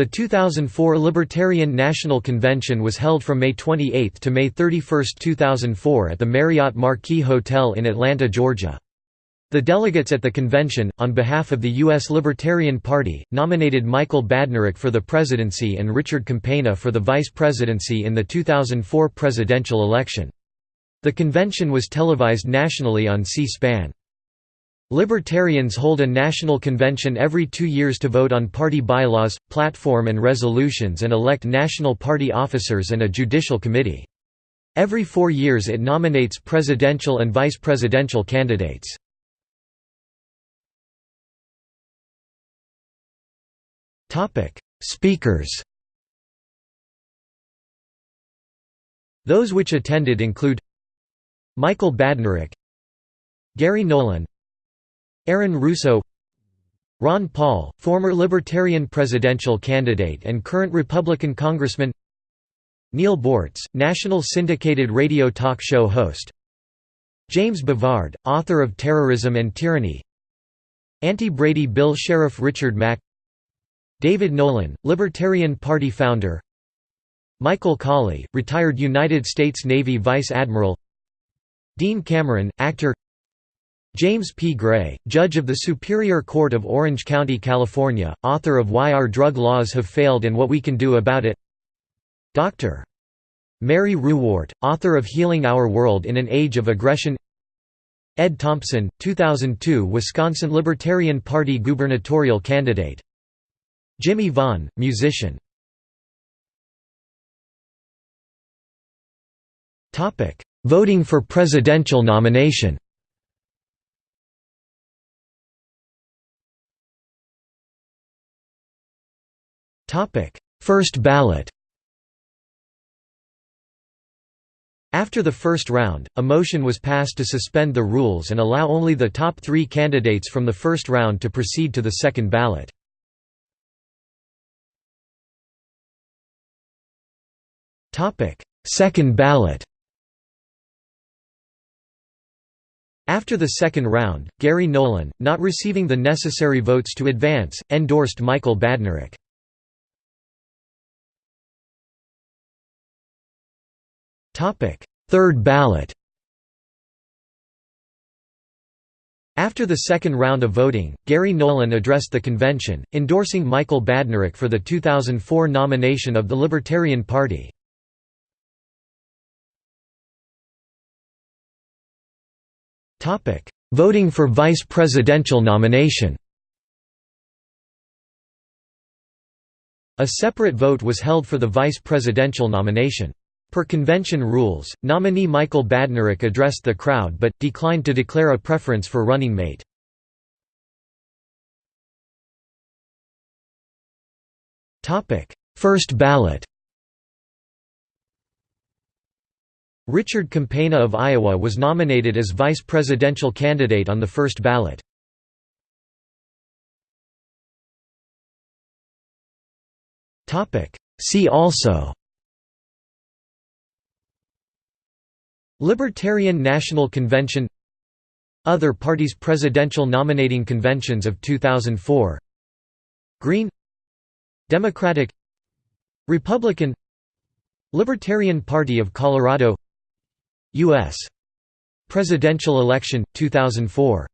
The 2004 Libertarian National Convention was held from May 28 to May 31, 2004 at the Marriott Marquis Hotel in Atlanta, Georgia. The delegates at the convention, on behalf of the U.S. Libertarian Party, nominated Michael Badnarik for the presidency and Richard Campagna for the vice presidency in the 2004 presidential election. The convention was televised nationally on C-SPAN. Libertarians hold a national convention every two years to vote on party bylaws, platform and resolutions and elect national party officers and a judicial committee. Every four years it nominates presidential and vice presidential candidates. Speakers Those which attended include Michael Badnarik Gary Nolan Aaron Russo Ron Paul, former Libertarian presidential candidate and current Republican congressman Neal Boortz, national syndicated radio talk show host James Bovard, author of Terrorism and Tyranny Anti-Brady Bill Sheriff Richard Mack David Nolan, Libertarian Party founder Michael Cawley, retired United States Navy Vice Admiral Dean Cameron, actor James P. Gray, judge of the Superior Court of Orange County, California, author of Why Our Drug Laws Have Failed and What We Can Do About It. Dr. Mary Ruwart, author of Healing Our World in an Age of Aggression. Ed Thompson, 2002 Wisconsin Libertarian Party gubernatorial candidate. Jimmy Vaughan, musician. Voting for presidential nomination First ballot After the first round, a motion was passed to suspend the rules and allow only the top three candidates from the first round to proceed to the second ballot. Second ballot After the second round, Gary Nolan, not receiving the necessary votes to advance, endorsed Michael Badnarik. Third ballot After the second round of voting, Gary Nolan addressed the convention, endorsing Michael Badnarik for the 2004 nomination of the Libertarian Party. Voting for vice presidential nomination A separate vote was held for the vice presidential nomination. Per convention rules, nominee Michael Badnarik addressed the crowd but, declined to declare a preference for running mate. First ballot Richard Campagna of Iowa was nominated as vice presidential candidate on the first ballot. See also Libertarian National Convention Other parties presidential nominating conventions of 2004 Green Democratic Republican Libertarian Party of Colorado U.S. Presidential election, 2004